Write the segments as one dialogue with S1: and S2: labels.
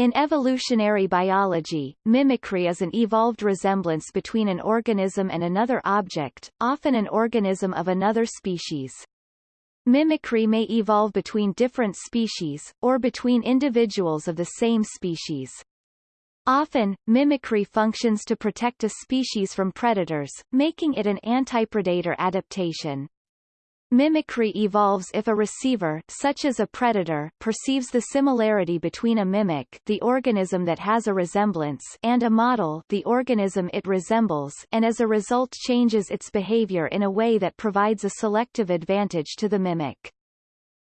S1: In evolutionary biology, mimicry is an evolved resemblance between an organism and another object, often an organism of another species. Mimicry may evolve between different species, or between individuals of the same species. Often, mimicry functions to protect a species from predators, making it an antipredator adaptation. Mimicry evolves if a receiver such as a predator perceives the similarity between a mimic the organism that has a resemblance and a model the organism it resembles and as a result changes its behavior in a way that provides a selective advantage to the mimic.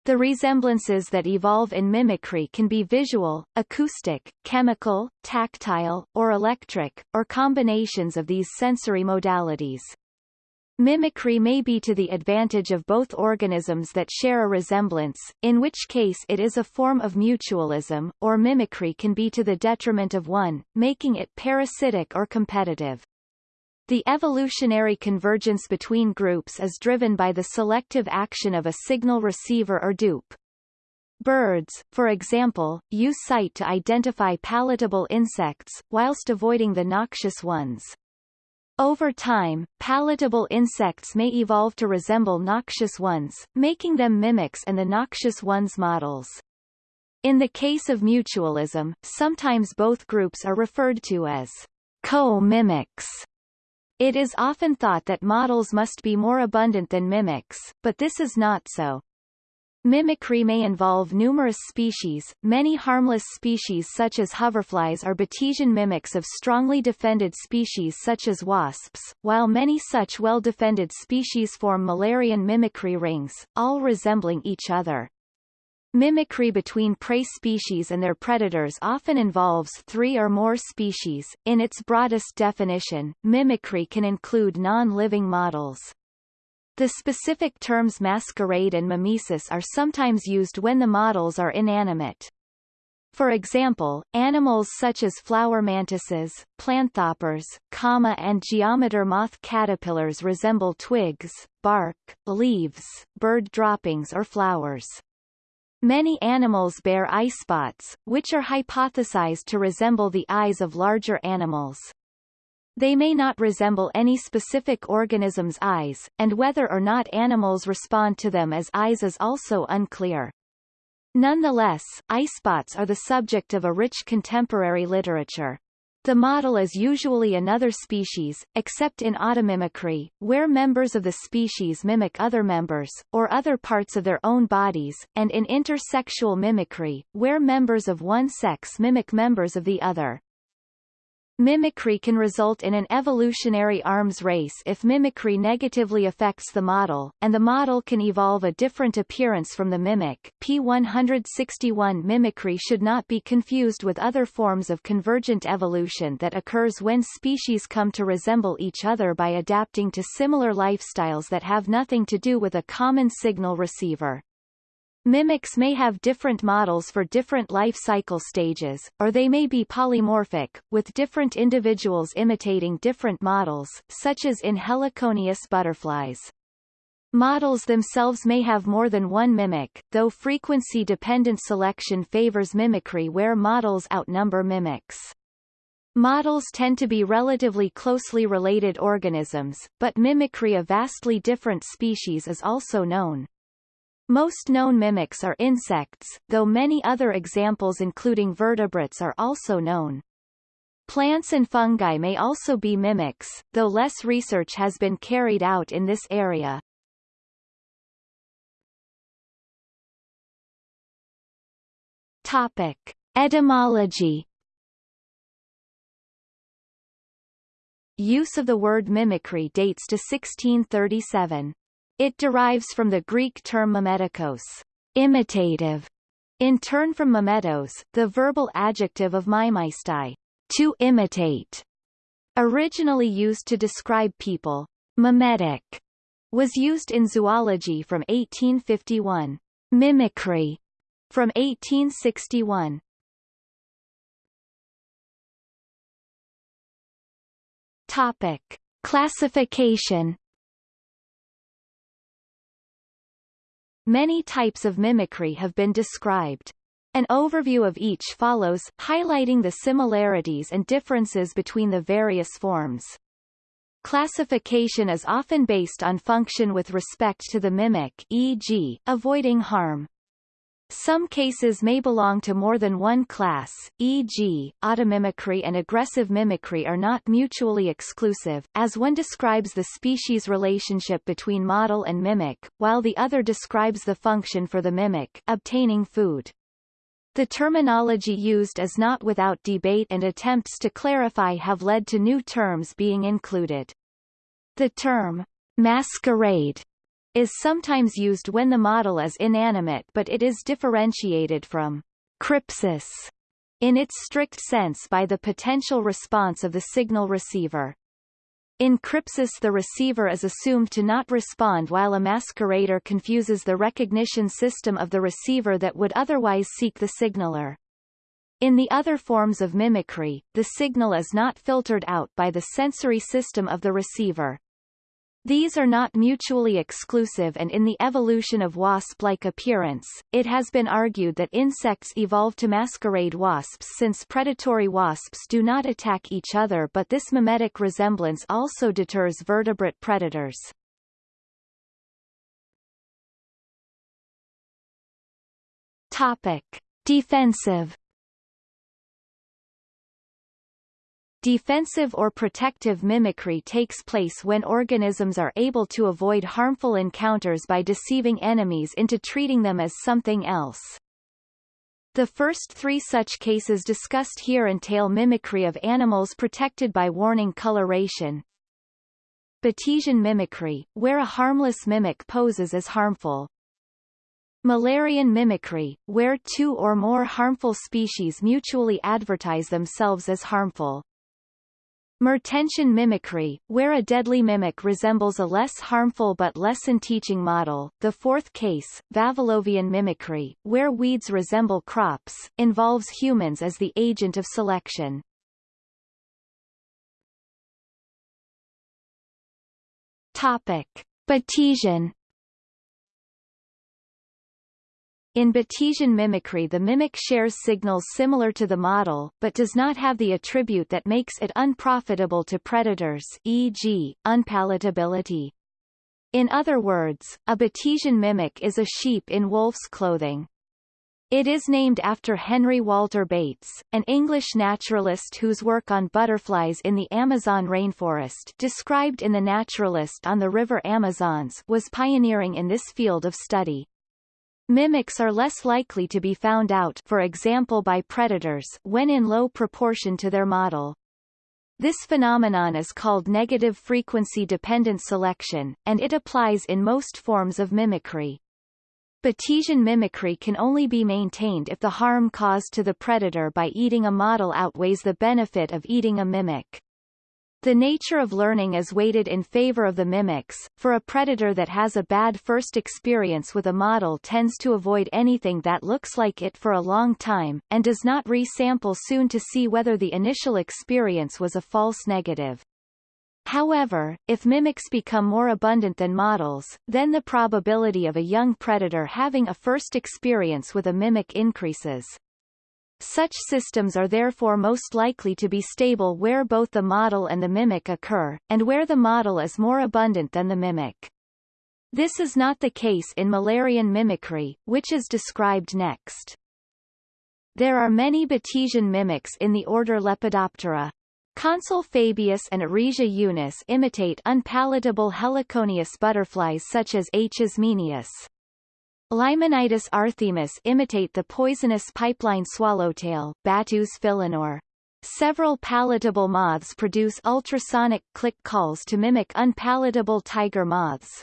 S1: The resemblances that evolve in mimicry can be visual, acoustic, chemical, tactile, or electric, or combinations of these sensory modalities. Mimicry may be to the advantage of both organisms that share a resemblance, in which case it is a form of mutualism, or mimicry can be to the detriment of one, making it parasitic or competitive. The evolutionary convergence between groups is driven by the selective action of a signal receiver or dupe. Birds, for example, use sight to identify palatable insects, whilst avoiding the noxious ones. Over time, palatable insects may evolve to resemble noxious ones, making them mimics and the noxious ones models. In the case of mutualism, sometimes both groups are referred to as co-mimics. It is often thought that models must be more abundant than mimics, but this is not so. Mimicry may involve numerous species. Many harmless species such as hoverflies are Batesian mimics of strongly defended species such as wasps, while many such well-defended species form Müllerian mimicry rings, all resembling each other. Mimicry between prey species and their predators often involves three or more species. In its broadest definition, mimicry can include non-living models. The specific terms masquerade and mimesis are sometimes used when the models are inanimate. For example, animals such as flower mantises, planthoppers, comma and geometer moth caterpillars resemble twigs, bark, leaves, bird droppings or flowers. Many animals bear eye spots, which are hypothesized to resemble the eyes of larger animals. They may not resemble any specific organism's eyes, and whether or not animals respond to them as eyes is also unclear. Nonetheless, eye spots are the subject of a rich contemporary literature. The model is usually another species, except in automimicry, where members of the species mimic other members, or other parts of their own bodies, and in intersexual mimicry, where members of one sex mimic members of the other. Mimicry can result in an evolutionary arms race if mimicry negatively affects the model, and the model can evolve a different appearance from the mimic. P161 mimicry should not be confused with other forms of convergent evolution that occurs when species come to resemble each other by adapting to similar lifestyles that have nothing to do with a common signal receiver. Mimics may have different models for different life cycle stages, or they may be polymorphic, with different individuals imitating different models, such as in heliconius butterflies. Models themselves may have more than one mimic, though frequency-dependent selection favors mimicry where models outnumber mimics. Models tend to be relatively closely related organisms, but mimicry of vastly different species is also known. Most known mimics are insects, though many other examples including vertebrates are also known. Plants and fungi may also be mimics, though less research has been carried out in this area. Topic. Etymology Use of the word mimicry dates to 1637. It derives from the Greek term mimetikos, imitative, in turn from mimetos, the verbal adjective of mimeistai, to imitate. Originally used to describe people, mimetic was used in zoology from 1851. Mimicry from 1861. Topic. Classification Many types of mimicry have been described. An overview of each follows, highlighting the similarities and differences between the various forms. Classification is often based on function with respect to the mimic e.g., avoiding harm. Some cases may belong to more than one class, e.g., automimicry and aggressive mimicry are not mutually exclusive, as one describes the species relationship between model and mimic, while the other describes the function for the mimic obtaining food. The terminology used is not without debate and attempts to clarify have led to new terms being included. The term masquerade is sometimes used when the model is inanimate but it is differentiated from crypsis in its strict sense by the potential response of the signal receiver. In crypsis the receiver is assumed to not respond while a masquerader confuses the recognition system of the receiver that would otherwise seek the signaler. In the other forms of mimicry, the signal is not filtered out by the sensory system of the receiver. These are not mutually exclusive and in the evolution of wasp-like appearance, it has been argued that insects evolved to masquerade wasps since predatory wasps do not attack each other but this mimetic resemblance also deters vertebrate predators. Topic. Defensive Defensive or protective mimicry takes place when organisms are able to avoid harmful encounters by deceiving enemies into treating them as something else. The first three such cases discussed here entail mimicry of animals protected by warning coloration. Batesian mimicry, where a harmless mimic poses as harmful. Müllerian mimicry, where two or more harmful species mutually advertise themselves as harmful. Mertensian mimicry, where a deadly mimic resembles a less harmful but lesson teaching model. The fourth case, Vavilovian mimicry, where weeds resemble crops, involves humans as the agent of selection. Topic. Batesian In Batesian mimicry the mimic shares signals similar to the model, but does not have the attribute that makes it unprofitable to predators e.g., unpalatability. In other words, a Batesian mimic is a sheep in wolf's clothing. It is named after Henry Walter Bates, an English naturalist whose work on butterflies in the Amazon rainforest described in The Naturalist on the River Amazons was pioneering in this field of study. Mimics are less likely to be found out for example by predators when in low proportion to their model. This phenomenon is called negative frequency dependent selection, and it applies in most forms of mimicry. Batesian mimicry can only be maintained if the harm caused to the predator by eating a model outweighs the benefit of eating a mimic. The nature of learning is weighted in favor of the mimics, for a predator that has a bad first experience with a model tends to avoid anything that looks like it for a long time, and does not resample soon to see whether the initial experience was a false negative. However, if mimics become more abundant than models, then the probability of a young predator having a first experience with a mimic increases. Such systems are therefore most likely to be stable where both the model and the mimic occur, and where the model is more abundant than the mimic. This is not the case in Müllerian mimicry, which is described next. There are many Batesian mimics in the order Lepidoptera. Consul Fabius and Eresia Eunice imitate unpalatable heliconius butterflies such as H. ismenius. Limenitis arthemis imitate the poisonous pipevine swallowtail, Battus philenor. Several palatable moths produce ultrasonic click calls to mimic unpalatable tiger moths.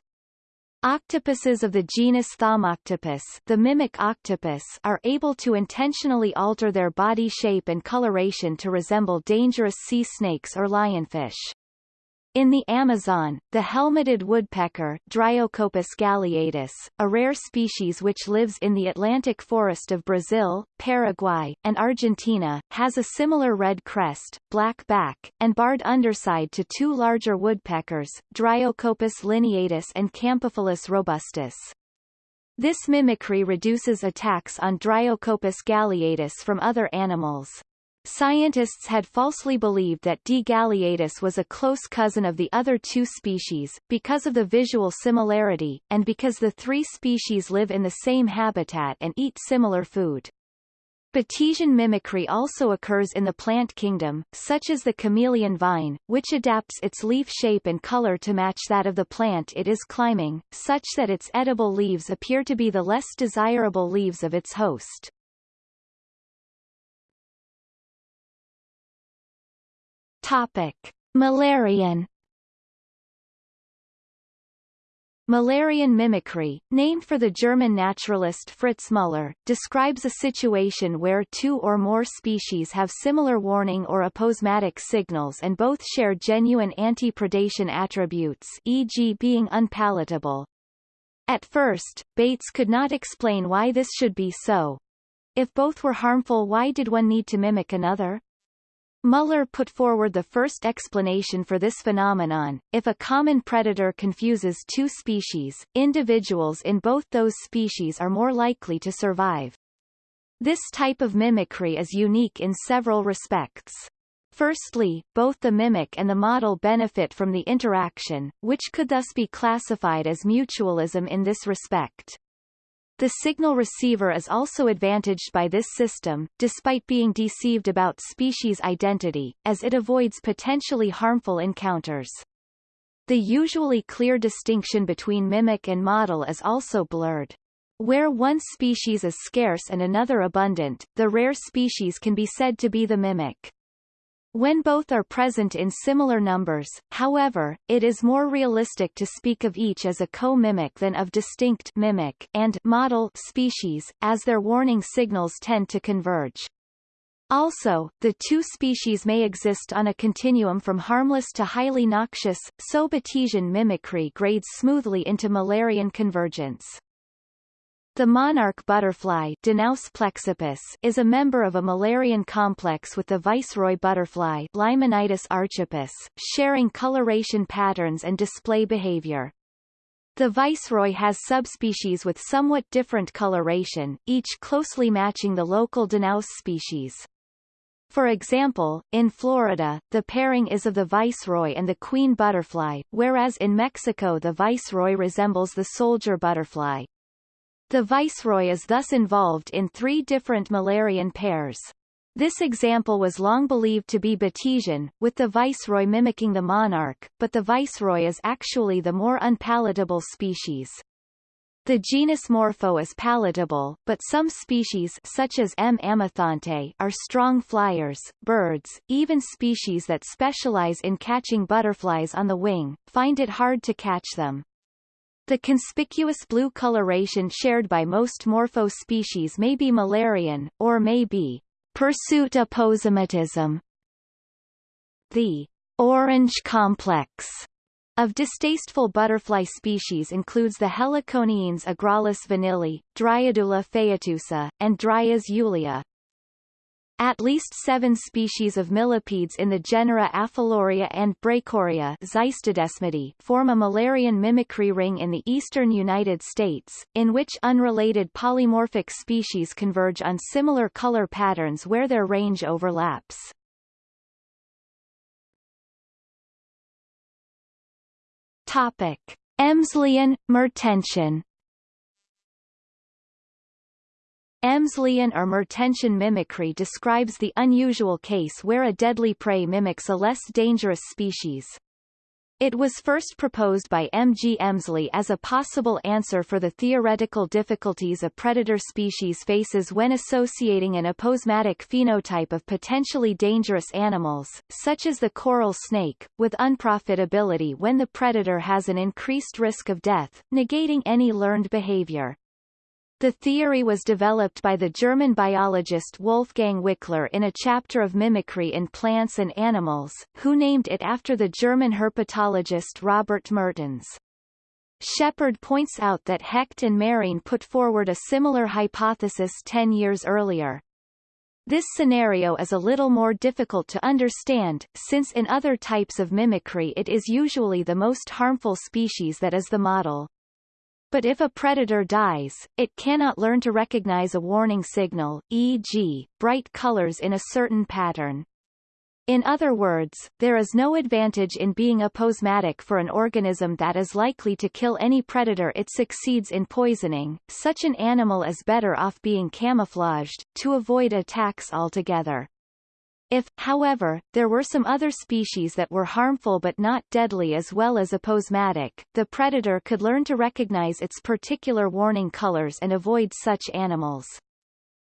S1: Octopuses of the genus Thaumoctopus the mimic octopus are able to intentionally alter their body shape and coloration to resemble dangerous sea snakes or lionfish. In the Amazon, the helmeted woodpecker Dryocopus galeatus, a rare species which lives in the Atlantic forest of Brazil, Paraguay, and Argentina, has a similar red crest, black back, and barred underside to two larger woodpeckers, Dryocopus lineatus and Campephilus robustus. This mimicry reduces attacks on Dryocopus galeatus from other animals. Scientists had falsely believed that D. galeatus was a close cousin of the other two species, because of the visual similarity, and because the three species live in the same habitat and eat similar food. Batesian mimicry also occurs in the plant kingdom, such as the chameleon vine, which adapts its leaf shape and color to match that of the plant it is climbing, such that its edible leaves appear to be the less desirable leaves of its host. Topic. Müllerian Müllerian mimicry, named for the German naturalist Fritz Müller, describes a situation where two or more species have similar warning or aposematic signals and both share genuine anti-predation attributes e.g. being unpalatable. At first, Bates could not explain why this should be so. If both were harmful why did one need to mimic another? Müller put forward the first explanation for this phenomenon. If a common predator confuses two species, individuals in both those species are more likely to survive. This type of mimicry is unique in several respects. Firstly, both the mimic and the model benefit from the interaction, which could thus be classified as mutualism in this respect. The signal receiver is also advantaged by this system, despite being deceived about species identity, as it avoids potentially harmful encounters. The usually clear distinction between mimic and model is also blurred. Where one species is scarce and another abundant, the rare species can be said to be the mimic. When both are present in similar numbers, however, it is more realistic to speak of each as a co-mimic than of distinct mimic and model species, as their warning signals tend to converge. Also, the two species may exist on a continuum from harmless to highly noxious, so Batesian mimicry grades smoothly into Müllerian convergence. The monarch butterfly plexippus is a member of a Müllerian complex with the viceroy butterfly Limenitis archippus, sharing coloration patterns and display behavior. The viceroy has subspecies with somewhat different coloration, each closely matching the local Danaus species. For example, in Florida, the pairing is of the viceroy and the queen butterfly, whereas in Mexico the viceroy resembles the soldier butterfly. The viceroy is thus involved in three different Müllerian pairs. This example was long believed to be Batesian, with the viceroy mimicking the monarch, but the viceroy is actually the more unpalatable species. The genus Morpho is palatable, but some species such as M. amathonte are strong flyers, birds, even species that specialize in catching butterflies on the wing, find it hard to catch them. The conspicuous blue coloration shared by most morpho species may be Müllerian, or may be pursuit aposematism. The orange complex of distasteful butterfly species includes the Heliconiines Agraulis vanillae, Dryadula phaetusa, and Dryas julia. At least seven species of millipedes in the genera Apheloria and Brachoria form a Müllerian mimicry ring in the eastern United States, in which unrelated polymorphic species converge on similar color patterns where their range overlaps. Topic. Emsleyan, Mertensian Emsleyan or Mertensian mimicry describes the unusual case where a deadly prey mimics a less dangerous species. It was first proposed by M. G. Emsley as a possible answer for the theoretical difficulties a predator species faces when associating an aposematic phenotype of potentially dangerous animals, such as the coral snake, with unprofitability when the predator has an increased risk of death, negating any learned behavior. The theory was developed by the German biologist Wolfgang Wickler in a chapter of mimicry in plants and animals, who named it after the German herpetologist Robert Mertens. Sheppard points out that Hecht and Marin put forward a similar hypothesis ten years earlier. This scenario is a little more difficult to understand, since in other types of mimicry it is usually the most harmful species that is the model. But if a predator dies, it cannot learn to recognize a warning signal, e.g., bright colors in a certain pattern. In other words, there is no advantage in being aposematic for an organism that is likely to kill any predator it succeeds in poisoning, such an animal is better off being camouflaged, to avoid attacks altogether. If, however, there were some other species that were harmful but not deadly as well as aposematic, the predator could learn to recognize its particular warning colors and avoid such animals.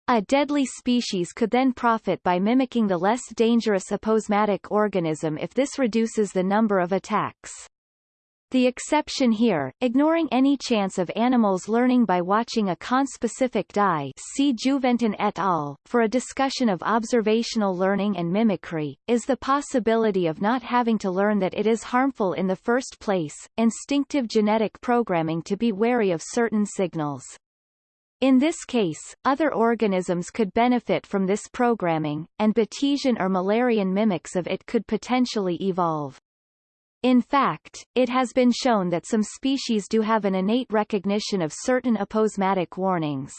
S1: A deadly species could then profit by mimicking the less dangerous aposematic organism if this reduces the number of attacks. The exception here, ignoring any chance of animals learning by watching a conspecific die see Jouventin et al., for a discussion of observational learning and mimicry, is the possibility of not having to learn that it is harmful in the first place, instinctive genetic programming to be wary of certain signals. In this case, other organisms could benefit from this programming, and Batesian or Müllerian mimics of it could potentially evolve. In fact, it has been shown that some species do have an innate recognition of certain aposematic warnings.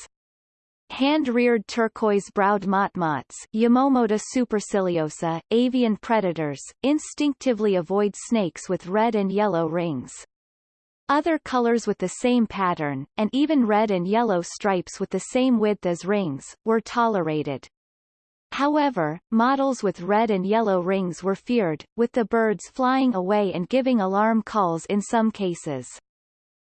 S1: Hand-reared turquoise-browed motmots Eumomota superciliosa, avian predators, instinctively avoid snakes with red and yellow rings. Other colors with the same pattern, and even red and yellow stripes with the same width as rings, were tolerated. However, models with red and yellow rings were feared, with the birds flying away and giving alarm calls in some cases.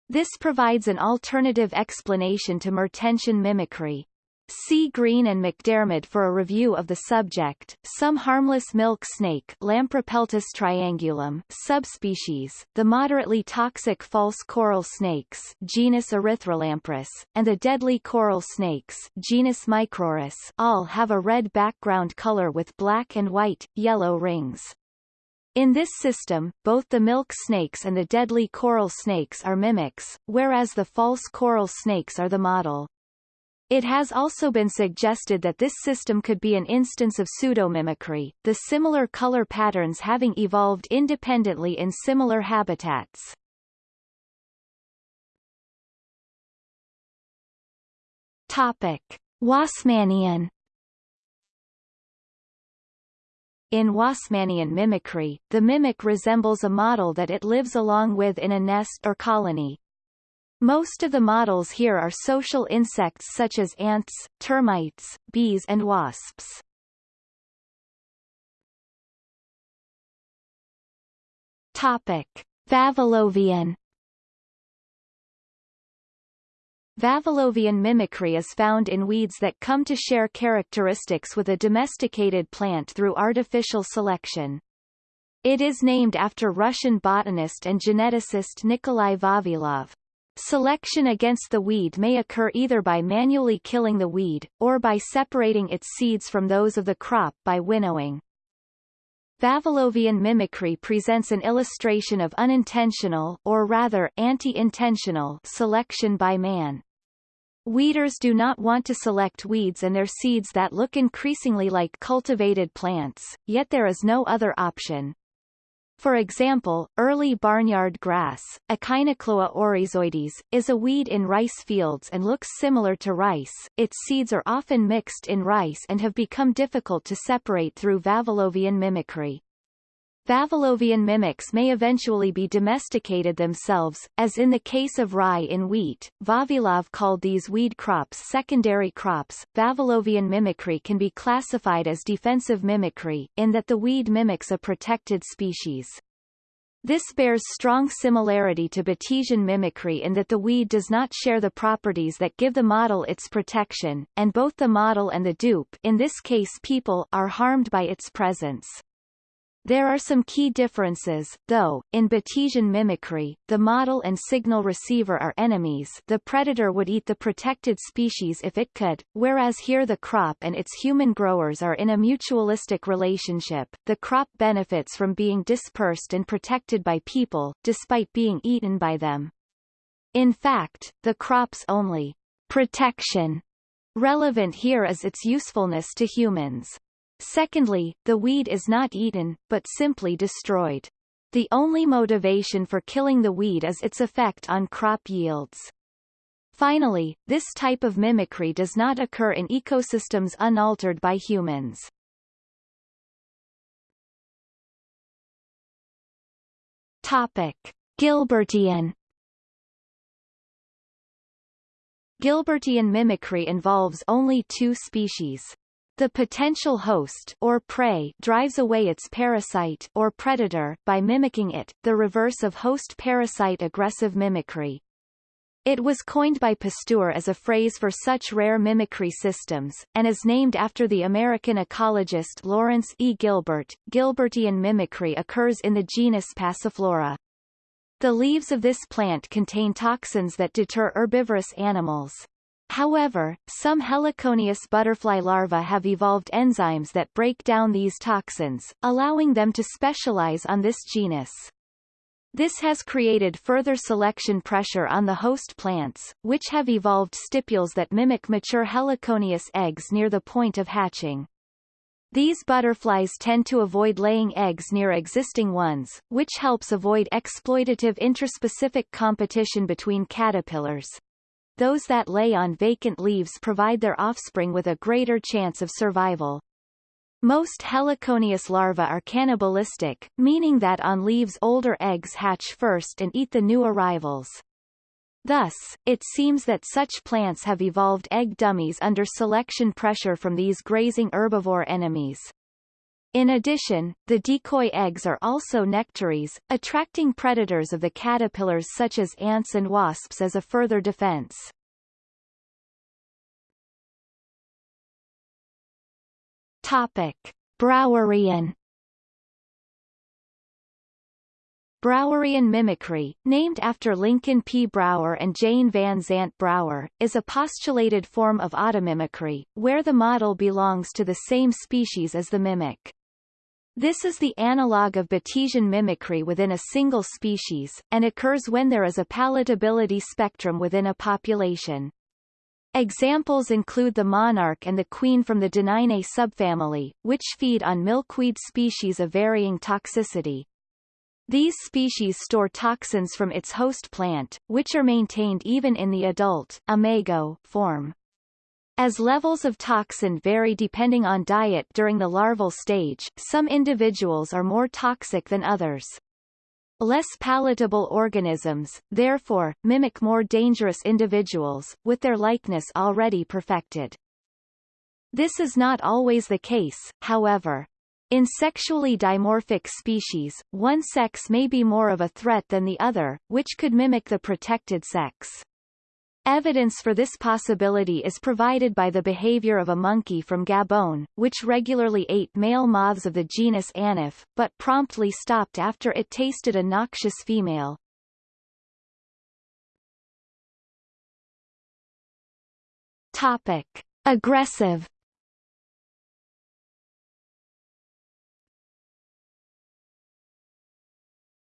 S1: This provides an alternative explanation to Mertensian mimicry. See Green and McDiarmid for a review of the subject. Some harmless milk snake Lampropeltis triangulum subspecies, the moderately toxic false coral snakes genus Erythrolamprus, and the deadly coral snakes genus Micrurus all have a red background color with black and white, yellow rings. In this system, both the milk snakes and the deadly coral snakes are mimics, whereas the false coral snakes are the model. It has also been suggested that this system could be an instance of pseudomimicry, the similar color patterns having evolved independently in similar habitats. Topic. Wasmannian In Wasmannian mimicry, the mimic resembles a model that it lives along with in a nest or colony, most of the models here are social insects such as ants, termites, bees and wasps. Topic. Vavilovian Vavilovian mimicry is found in weeds that come to share characteristics with a domesticated plant through artificial selection. It is named after Russian botanist and geneticist Nikolai Vavilov. Selection against the weed may occur either by manually killing the weed, or by separating its seeds from those of the crop by winnowing. Vavilovian mimicry presents an illustration of unintentional or rather anti-intentional selection by man. Weeders do not want to select weeds and their seeds that look increasingly like cultivated plants, yet there is no other option. For example, early barnyard grass, Echinochloa oryzoides, is a weed in rice fields and looks similar to rice. Its seeds are often mixed in rice and have become difficult to separate through Vavilovian mimicry. Vavilovian mimics may eventually be domesticated themselves, as in the case of rye in wheat. Vavilov called these weed crops secondary crops. Vavilovian mimicry can be classified as defensive mimicry, in that the weed mimics a protected species. This bears strong similarity to Batesian mimicry in that the weed does not share the properties that give the model its protection, and both the model and the dupe in this case people are harmed by its presence. There are some key differences, though, in Batesian mimicry, the model and signal receiver are enemies the predator would eat the protected species if it could, whereas here the crop and its human growers are in a mutualistic relationship, the crop benefits from being dispersed and protected by people, despite being eaten by them. In fact, the crop's only protection relevant here is its usefulness to humans. Secondly, the weed is not eaten, but simply destroyed. The only motivation for killing the weed is its effect on crop yields. Finally, this type of mimicry does not occur in ecosystems unaltered by humans. Topic. Gilbertian Gilbertian mimicry involves only two species. The potential host or prey drives away its parasite or predator by mimicking it, the reverse of host-parasite aggressive mimicry. It was coined by Pasteur as a phrase for such rare mimicry systems, and is named after the American ecologist Lawrence E. Gilbert. Gilbertian mimicry occurs in the genus Passiflora. The leaves of this plant contain toxins that deter herbivorous animals. However, some heliconius butterfly larvae have evolved enzymes that break down these toxins, allowing them to specialize on this genus. This has created further selection pressure on the host plants, which have evolved stipules that mimic mature heliconius eggs near the point of hatching. These butterflies tend to avoid laying eggs near existing ones, which helps avoid exploitative intraspecific competition between caterpillars. Those that lay on vacant leaves provide their offspring with a greater chance of survival. Most heliconius larvae are cannibalistic, meaning that on leaves older eggs hatch first and eat the new arrivals. Thus, it seems that such plants have evolved egg dummies under selection pressure from these grazing herbivore enemies. In addition, the decoy eggs are also nectaries, attracting predators of the caterpillars such as ants and wasps as a further defense. Topic. Browerian Browerian mimicry, named after Lincoln P. Brower and Jane Van Zant Brower, is a postulated form of automimicry, where the model belongs to the same species as the mimic. This is the analog of Batesian mimicry within a single species, and occurs when there is a palatability spectrum within a population. Examples include the monarch and the queen from the Danainae subfamily, which feed on milkweed species of varying toxicity. These species store toxins from its host plant, which are maintained even in the adult imago form. As levels of toxin vary depending on diet during the larval stage, some individuals are more toxic than others. Less palatable organisms, therefore, mimic more dangerous individuals, with their likeness already perfected. This is not always the case, however. In sexually dimorphic species, one sex may be more of a threat than the other, which could mimic the protected sex. Evidence for this possibility is provided by the behavior of a monkey from Gabon, which regularly ate male moths of the genus Anaphe, but promptly stopped after it tasted a noxious female. Topic. Aggressive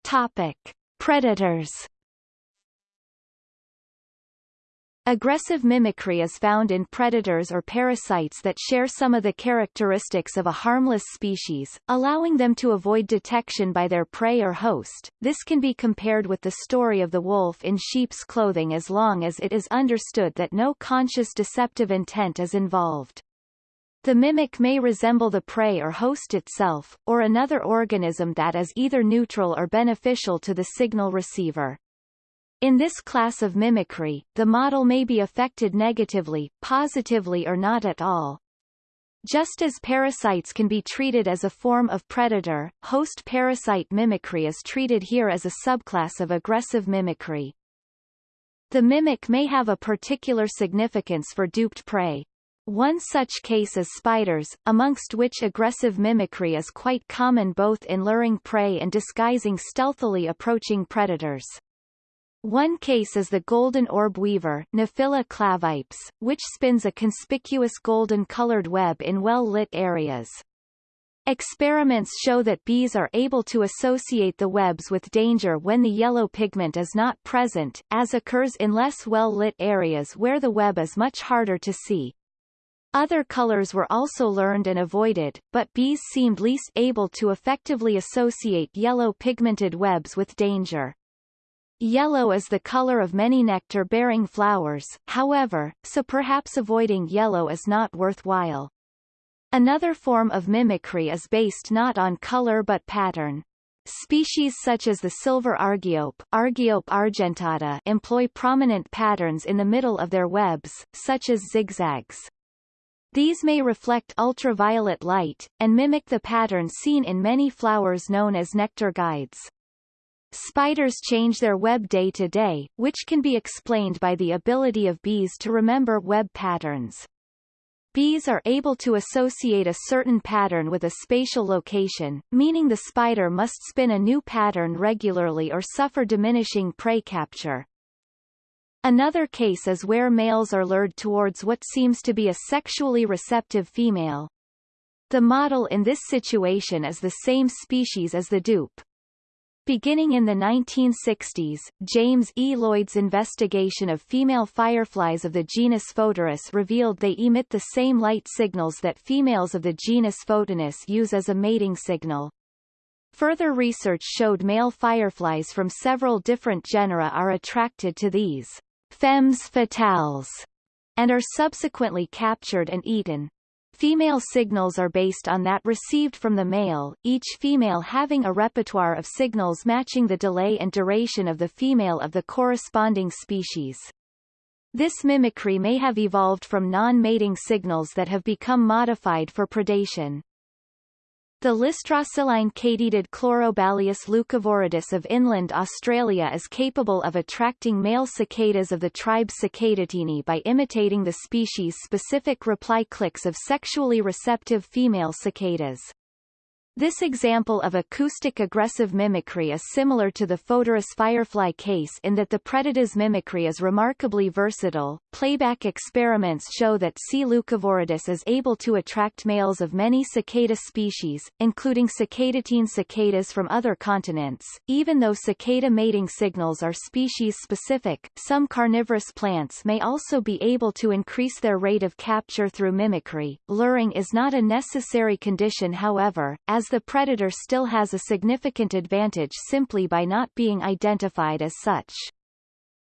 S1: Topic: Predators. Aggressive mimicry is found in predators or parasites that share some of the characteristics of a harmless species, allowing them to avoid detection by their prey or host. This can be compared with the story of the wolf in sheep's clothing as long as it is understood that no conscious deceptive intent is involved. The mimic may resemble the prey or host itself, or another organism that is either neutral or beneficial to the signal receiver. In this class of mimicry, the model may be affected negatively, positively or not at all. Just as parasites can be treated as a form of predator, host-parasite mimicry is treated here as a subclass of aggressive mimicry. The mimic may have a particular significance for duped prey, one such case is spiders, amongst which aggressive mimicry is quite common both in luring prey and disguising stealthily approaching predators. One case is the golden orb weaver Nephila clavipes, which spins a conspicuous golden-colored web in well-lit areas. Experiments show that bees are able to associate the webs with danger when the yellow pigment is not present, as occurs in less well-lit areas where the web is much harder to see. Other colors were also learned and avoided, but bees seemed least able to effectively associate yellow pigmented webs with danger. Yellow is the color of many nectar-bearing flowers, however, so perhaps avoiding yellow is not worthwhile. Another form of mimicry is based not on color but pattern. Species such as the silver argiope, Argiope argentata employ prominent patterns in the middle of their webs, such as zigzags. These may reflect ultraviolet light, and mimic the pattern seen in many flowers known as nectar guides. Spiders change their web day to day, which can be explained by the ability of bees to remember web patterns. Bees are able to associate a certain pattern with a spatial location, meaning the spider must spin a new pattern regularly or suffer diminishing prey capture. Another case is where males are lured towards what seems to be a sexually receptive female. The model in this situation is the same species as the dupe. Beginning in the 1960s, James E. Lloyd's investigation of female fireflies of the genus Photuris revealed they emit the same light signals that females of the genus Photinus use as a mating signal. Further research showed male fireflies from several different genera are attracted to these femmes fatales, and are subsequently captured and eaten. Female signals are based on that received from the male, each female having a repertoire of signals matching the delay and duration of the female of the corresponding species. This mimicry may have evolved from non-mating signals that have become modified for predation. The Listroscelidine katydid Chlorobalius leucoviridis of inland Australia is capable of attracting male cicadas of the tribe Cicadatini by imitating the species-specific reply clicks of sexually receptive female cicadas. This example of acoustic aggressive mimicry is similar to the Photuris firefly case in that the predator's mimicry is remarkably versatile. Playback experiments show that C. leucoviridis is able to attract males of many cicada species, including cicadatine cicadas from other continents. Even though cicada mating signals are species-specific, some carnivorous plants may also be able to increase their rate of capture through mimicry. Luring is not a necessary condition however, as as the predator still has a significant advantage simply by not being identified as such.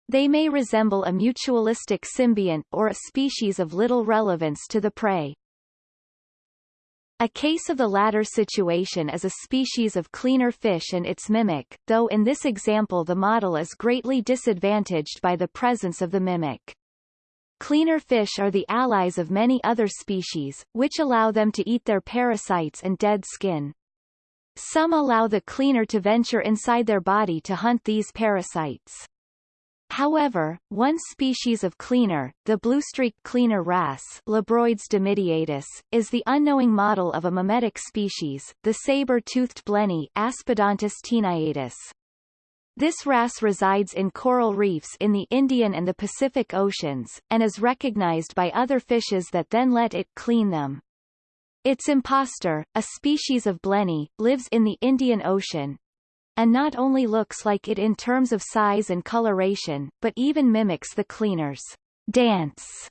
S1: They may resemble a mutualistic symbiont or a species of little relevance to the prey. A case of the latter situation is a species of cleaner fish and its mimic, though in this example the model is greatly disadvantaged by the presence of the mimic. Cleaner fish are the allies of many other species, which allow them to eat their parasites and dead skin. Some allow the cleaner to venture inside their body to hunt these parasites. However, one species of cleaner, the blue-streak cleaner wrasse Labroides dimidiatus, is the unknowing model of a mimetic species, the saber-toothed blenny Aspidontus taeniatus. This wrasse resides in coral reefs in the Indian and the Pacific Oceans, and is recognized by other fishes that then let it clean them. Its impostor, a species of blenny, lives in the Indian Ocean, and not only looks like it in terms of size and coloration, but even mimics the cleaner's dance.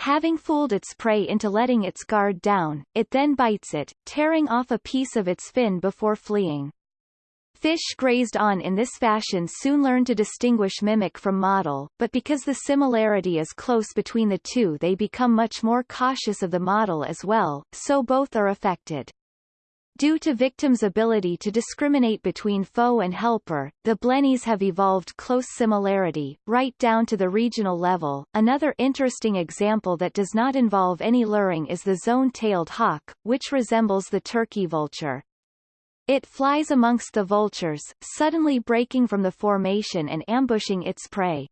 S1: Having fooled its prey into letting its guard down, it then bites it, tearing off a piece of its fin before fleeing. Fish grazed on in this fashion soon learn to distinguish mimic from model, but because the similarity is close between the two they become much more cautious of the model as well, so both are affected. Due to victims' ability to discriminate between foe and helper, the blennies have evolved close similarity, right down to the regional level. Another interesting example that does not involve any luring is the zone-tailed hawk, which resembles the turkey vulture. It flies amongst the vultures, suddenly breaking from the formation and ambushing its prey.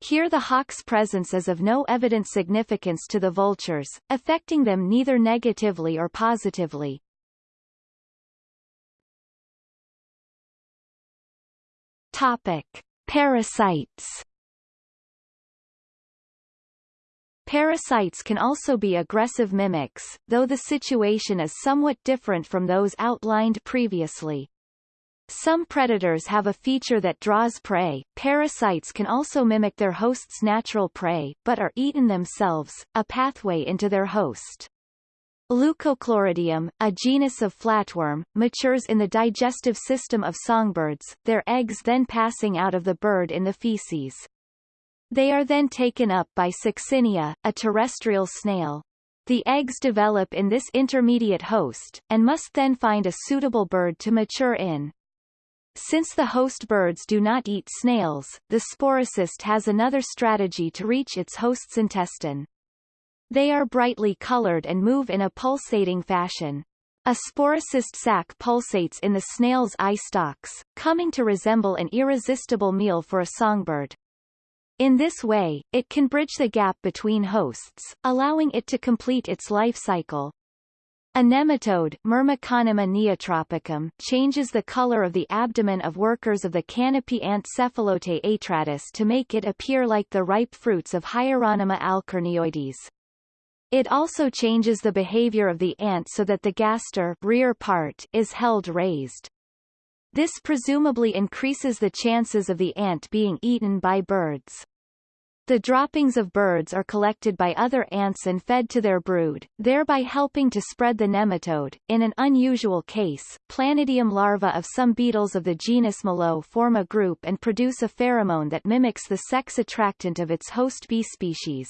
S1: Here the hawk's presence is of no evident significance to the vultures, affecting them neither negatively or positively. Topic. Parasites Parasites can also be aggressive mimics, though the situation is somewhat different from those outlined previously. Some predators have a feature that draws prey. Parasites can also mimic their host's natural prey, but are eaten themselves, a pathway into their host. Leucochloridium, a genus of flatworm, matures in the digestive system of songbirds, their eggs then passing out of the bird in the feces. They are then taken up by Succinea, a terrestrial snail. The eggs develop in this intermediate host, and must then find a suitable bird to mature in. Since the host birds do not eat snails, the sporocyst has another strategy to reach its host's intestine. They are brightly colored and move in a pulsating fashion. A sporocyst sac pulsates in the snail's eye stalks, coming to resemble an irresistible meal for a songbird. In this way, it can bridge the gap between hosts, allowing it to complete its life cycle. A nematode Myrmeconema neotropicum changes the color of the abdomen of workers of the canopy ant Cephalotes atratus to make it appear like the ripe fruits of Hyeronima alchorneoides. It also changes the behavior of the ant so that the gaster rear part is held raised. This presumably increases the chances of the ant being eaten by birds. The droppings of birds are collected by other ants and fed to their brood, thereby helping to spread the nematode. In an unusual case, planidium larvae of some beetles of the genus Meloe form a group and produce a pheromone that mimics the sex attractant of its host bee species.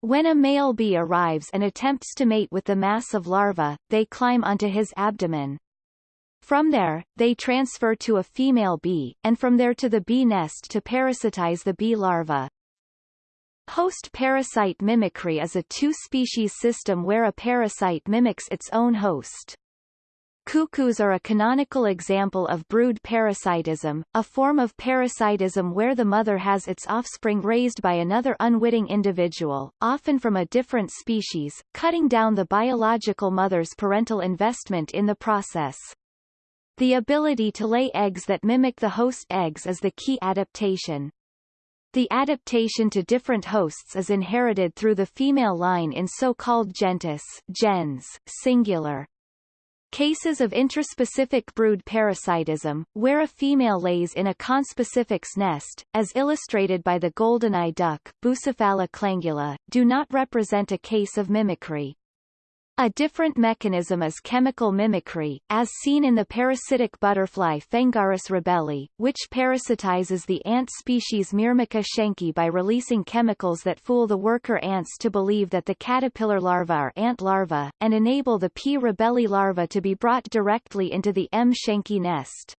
S1: When a male bee arrives and attempts to mate with the mass of larvae, they climb onto his abdomen. From there, they transfer to a female bee, and from there to the bee nest to parasitize the bee larva. Host-parasite mimicry is a two-species system where a parasite mimics its own host. Cuckoos are a canonical example of brood parasitism, a form of parasitism where the mother has its offspring raised by another unwitting individual, often from a different species, cutting down the biological mother's parental investment in the process. The ability to lay eggs that mimic the host eggs is the key adaptation. The adaptation to different hosts is inherited through the female line in so-called gentes gens, singular. Cases of intraspecific brood parasitism, where a female lays in a conspecific's nest, as illustrated by the golden-eye duck Bucephala clangula, do not represent a case of mimicry. A different mechanism is chemical mimicry, as seen in the parasitic butterfly Phengaris rebeli, which parasitizes the ant species Myrmica schencki by releasing chemicals that fool the worker ants to believe that the caterpillar larvae are ant larvae, and enable the P. rebeli larva to be brought directly into the M. schencki nest.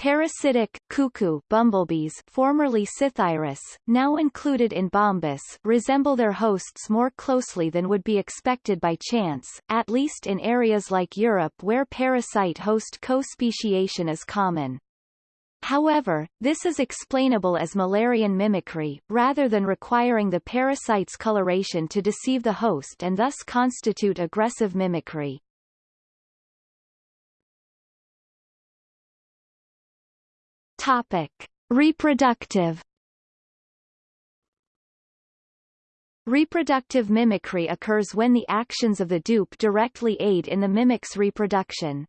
S1: Parasitic cuckoo bumblebees formerly Psithyrus, now included in Bombus resemble their hosts more closely than would be expected by chance, at least in areas like Europe where parasite-host co-speciation is common. However, this is explainable as Müllerian mimicry, rather than requiring the parasite's coloration to deceive the host and thus constitute aggressive mimicry. Topic: Reproductive Reproductive mimicry occurs when the actions of the dupe directly aid in the mimic's reproduction.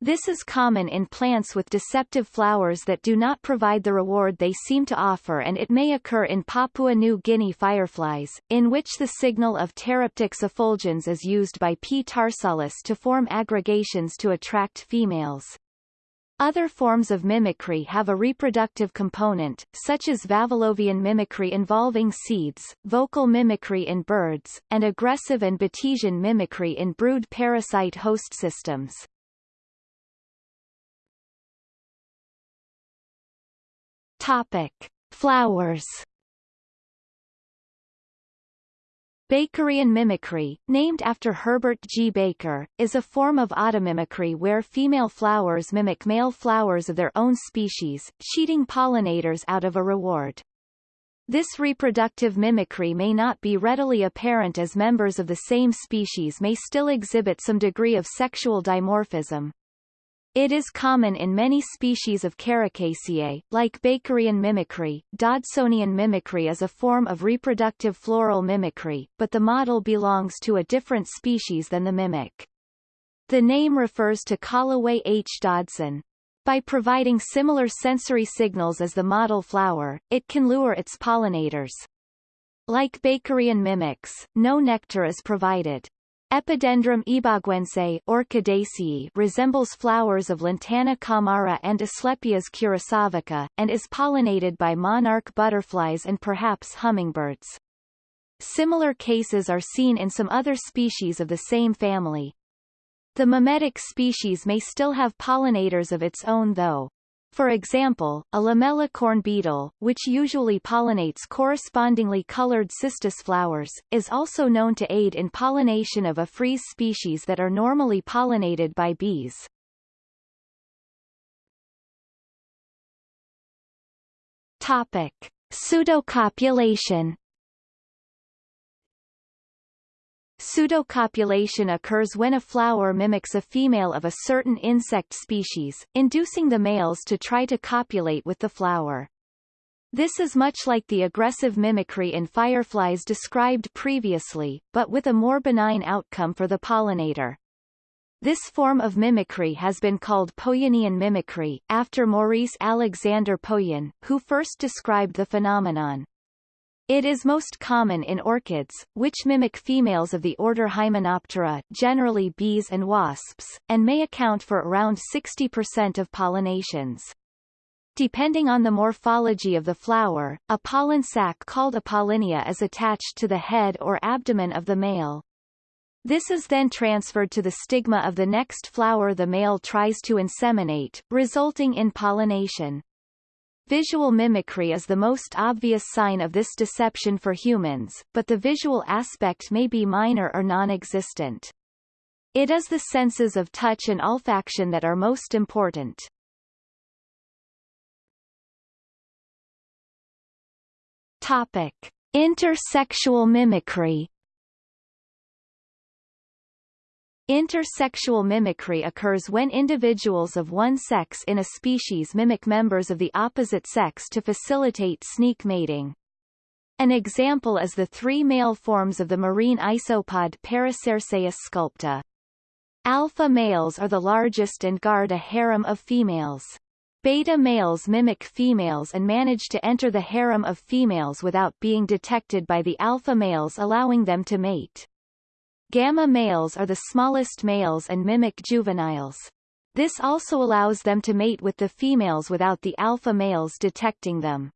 S1: This is common in plants with deceptive flowers that do not provide the reward they seem to offer and it may occur in Papua New Guinea fireflies, in which the signal of Pteroptyx effulgens is used by P. tarsalis to form aggregations to attract females. Other forms of mimicry have a reproductive component, such as Vavilovian mimicry involving seeds, vocal mimicry in birds, and aggressive and Batesian mimicry in brood parasite host systems. Topic. Flowers Bakerian mimicry, named after Herbert G. Baker, is a form of automimicry where female flowers mimic male flowers of their own species, cheating pollinators out of a reward. This reproductive mimicry may not be readily apparent as members of the same species may still exhibit some degree of sexual dimorphism. It is common in many species of Caricaceae, like Bakerian mimicry. Dodsonian mimicry is a form of reproductive floral mimicry, but the model belongs to a different species than the mimic. The name refers to Calaway H. Dodson. by providing similar sensory signals as the model flower, it can lure its pollinators. Like Bakerian mimics, no nectar is provided. Epidendrum ibaguense Orchidaceae resembles flowers of Lantana camara and Asclepias curassavica, and is pollinated by monarch butterflies and perhaps hummingbirds. Similar cases are seen in some other species of the same family. The mimetic species may still have pollinators of its own though. For example, a lamellicorn beetle, which usually pollinates correspondingly colored cistus flowers, is also known to aid in pollination of Ophrys species that are normally pollinated by bees. Topic. Pseudocopulation Pseudocopulation occurs when a flower mimics a female of a certain insect species, inducing the males to try to copulate with the flower. This is much like the aggressive mimicry in fireflies described previously, but with a more benign outcome for the pollinator. This form of mimicry has been called Pouyannian mimicry, after Maurice Alexander Pouyanne, who first described the phenomenon. It is most common in orchids, which mimic females of the order Hymenoptera generally bees and wasps, and may account for around 60% of pollinations. Depending on the morphology of the flower, a pollen sac called a pollinia is attached to the head or abdomen of the male. This is then transferred to the stigma of the next flower the male tries to inseminate, resulting in pollination. Visual mimicry is the most obvious sign of this deception for humans, but the visual aspect may be minor or non-existent. It is the senses of touch and olfaction that are most important. Topic. Intersexual mimicry Intersexual mimicry occurs when individuals of one sex in a species mimic members of the opposite sex to facilitate sneak mating. An example is the three male forms of the marine isopod Paracerceis sculpta. Alpha males are the largest and guard a harem of females. Beta males mimic females and manage to enter the harem of females without being detected by the alpha males allowing them to mate. Gamma males are the smallest males and mimic juveniles. This also allows them to mate with the females without the alpha males detecting them.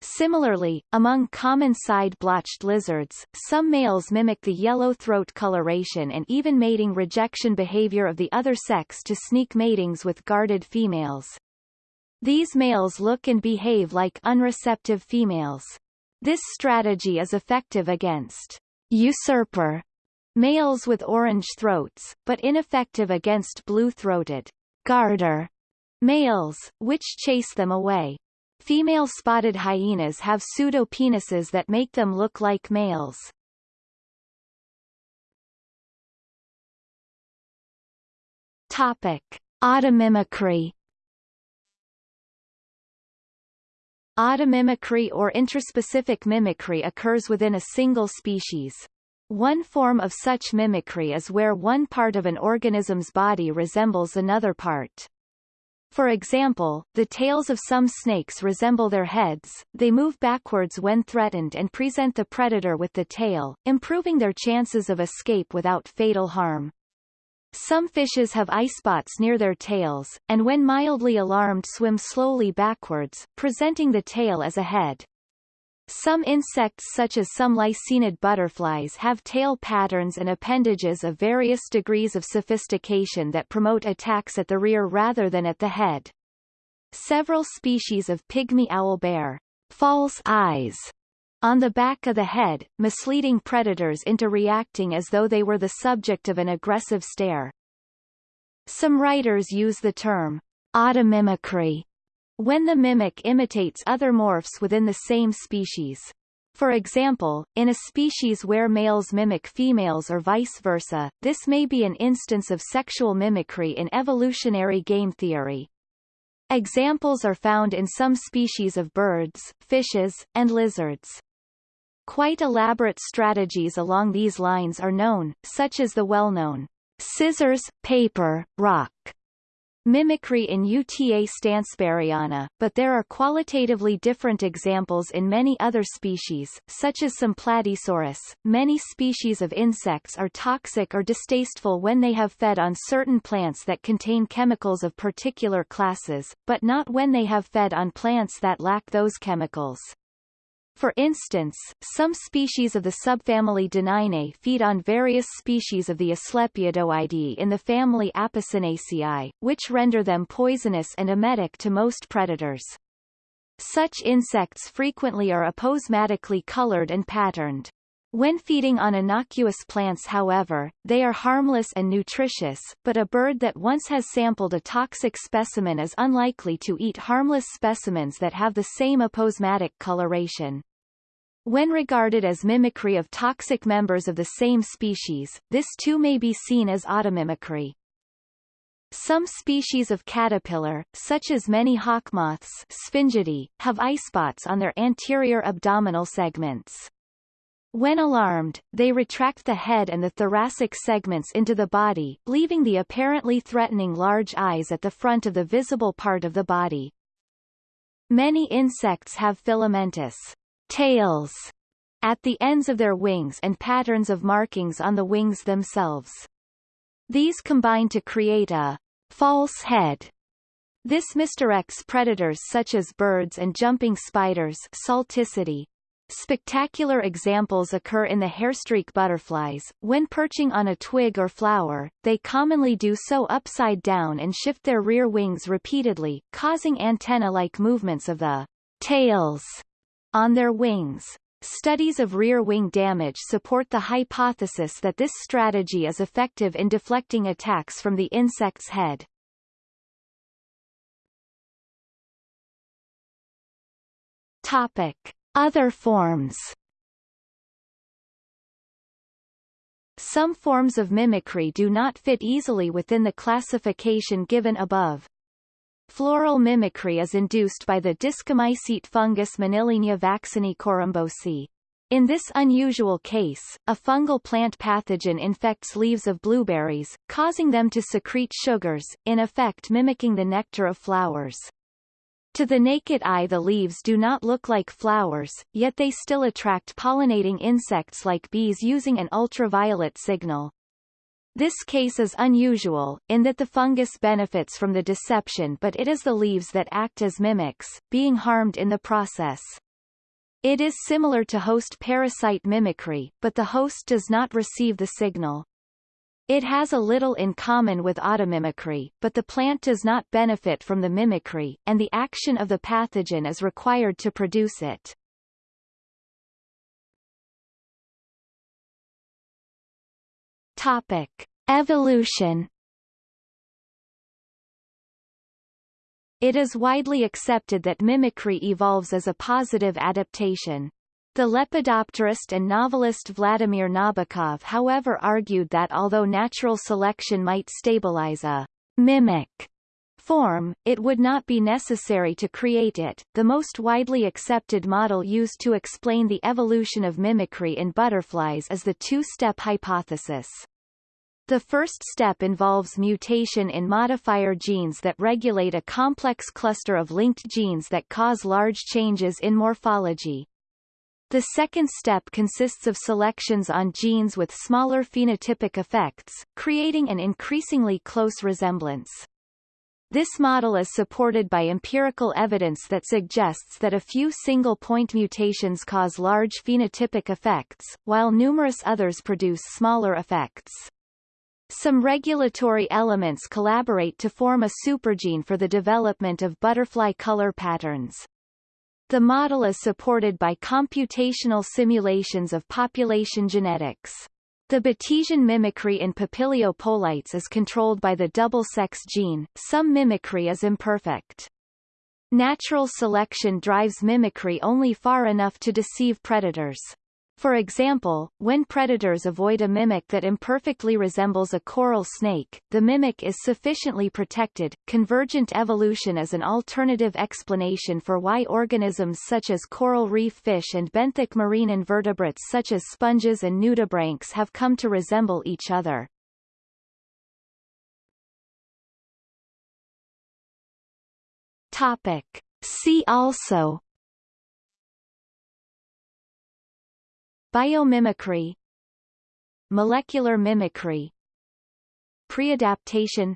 S1: Similarly, among common side-blotched lizards, some males mimic the yellow throat coloration and even mating rejection behavior of the other sex to sneak matings with guarded females. These males look and behave like unreceptive females. This strategy is effective against usurper males with orange throats, but ineffective against blue-throated guarder males, which chase them away. Female spotted hyenas have pseudopenises that make them look like males. Topic. Automimicry Automimicry or interspecific mimicry occurs within a single species. One form of such mimicry is where one part of an organism's body resembles another part. For example, the tails of some snakes resemble their heads, they move backwards when threatened and present the predator with the tail, improving their chances of escape without fatal harm. Some fishes have eye spots near their tails, and when mildly alarmed swim slowly backwards, presenting the tail as a head. Some insects such as some lycaenid butterflies have tail patterns and appendages of various degrees of sophistication that promote attacks at the rear rather than at the head. Several species of pygmy owl bear false eyes on the back of the head, misleading predators into reacting as though they were the subject of an aggressive stare. Some writers use the term automimicry when the mimic imitates other morphs within the same species. For example, in a species where males mimic females or vice versa, this may be an instance of sexual mimicry in evolutionary game theory. Examples are found in some species of birds, fishes, and lizards. Quite elaborate strategies along these lines are known, such as the well-known scissors, paper, rock mimicry in Uta stansburiana, but there are qualitatively different examples in many other species, such as some Platysaurus. Many species of insects are toxic or distasteful when they have fed on certain plants that contain chemicals of particular classes, but not when they have fed on plants that lack those chemicals. For instance, some species of the subfamily Danainae feed on various species of the Asclepiadoideae in the family Apocynaceae, which render them poisonous and emetic to most predators. Such insects frequently are aposematically colored and patterned. When feeding on innocuous plants however, they are harmless and nutritious, but a bird that once has sampled a toxic specimen is unlikely to eat harmless specimens that have the same aposematic coloration. When regarded as mimicry of toxic members of the same species, this too may be seen as automimicry. Some species of caterpillar, such as many hawkmoths Sphingidae, have eyespots on their anterior abdominal segments. When alarmed, they retract the head and the thoracic segments into the body, leaving the apparently threatening large eyes at the front of the visible part of the body. Many insects have filamentous tails at the ends of their wings and patterns of markings on the wings themselves. These combine to create a false head. This misdirects predators such as birds and jumping spiders Salticidae. Spectacular examples occur in the hairstreak butterflies. When perching on a twig or flower, they commonly do so upside down and shift their rear wings repeatedly, causing antenna-like movements of the tails on their wings. Studies of rear wing damage support the hypothesis that this strategy is effective in deflecting attacks from the insect's head. Topic. Other forms Some forms of mimicry do not fit easily within the classification given above. Floral mimicry is induced by the discomycete fungus Monilinia vaccinii corymbosi. In this unusual case, a fungal plant pathogen infects leaves of blueberries, causing them to secrete sugars, in effect mimicking the nectar of flowers. To the naked eye the leaves do not look like flowers, yet they still attract pollinating insects like bees using an ultraviolet signal. This case is unusual, in that the fungus benefits from the deception but it is the leaves that act as mimics, being harmed in the process. It is similar to host parasite mimicry, but the host does not receive the signal. It has a little in common with automimicry, but the plant does not benefit from the mimicry, and the action of the pathogen is required to produce it. Topic: Evolution. It is widely accepted that mimicry evolves as a positive adaptation. The lepidopterist and novelist Vladimir Nabokov however argued that although natural selection might stabilize a mimic form, it would not be necessary to create it. The most widely accepted model used to explain the evolution of mimicry in butterflies is the two-step hypothesis. The first step involves mutation in modifier genes that regulate a complex cluster of linked genes that cause large changes in morphology. The second step consists of selections on genes with smaller phenotypic effects, creating an increasingly close resemblance. This model is supported by empirical evidence that suggests that a few single-point mutations cause large phenotypic effects, while numerous others produce smaller effects. Some regulatory elements collaborate to form a supergene for the development of butterfly color patterns. The model is supported by computational simulations of population genetics. The Batesian mimicry in Papilio polites is controlled by the double-sex gene, some mimicry is imperfect. Natural selection drives mimicry only far enough to deceive predators. For example, when predators avoid a mimic that imperfectly resembles a coral snake, the mimic is sufficiently protected. Convergent evolution is an alternative explanation for why organisms such as coral reef fish and benthic marine invertebrates such as sponges and nudibranchs have come to resemble each other. Topic. See also Biomimicry. Molecular mimicry. Preadaptation.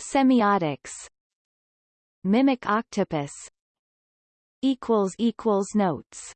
S1: Semiotics. Mimic octopus. Notes